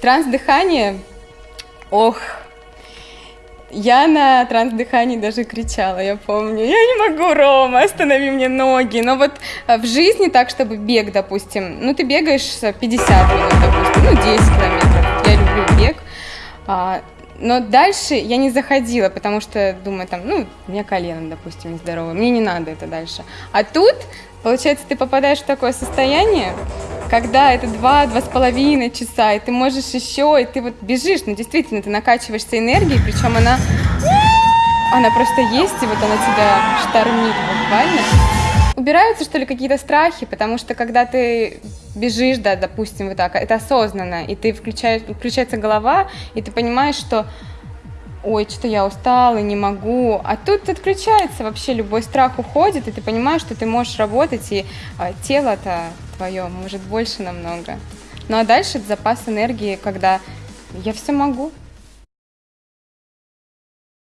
Транс-дыхание, ох, я на транс-дыхании даже кричала, я помню. Я не могу, Рома, останови мне ноги. Но вот э, в жизни так, чтобы бег, допустим, ну ты бегаешь 50 минут, допустим, ну 10 километров. Я люблю бег. А, но дальше я не заходила, потому что думаю, там, ну, у меня колено, допустим, нездоровое, мне не надо это дальше. А тут, получается, ты попадаешь в такое состояние, когда это два-два с половиной часа, и ты можешь еще, и ты вот бежишь, ну, действительно, ты накачиваешься энергией, причем она, она просто есть, и вот она тебя штормит буквально. Убираются, что ли, какие-то страхи, потому что когда ты бежишь, да, допустим, вот так, это осознанно, и ты включаешь, включается голова, и ты понимаешь, что ой, что-то я устала, не могу. А тут отключается вообще, любой страх уходит, и ты понимаешь, что ты можешь работать, и а, тело-то твое может больше намного. Ну а дальше запас энергии, когда я все могу,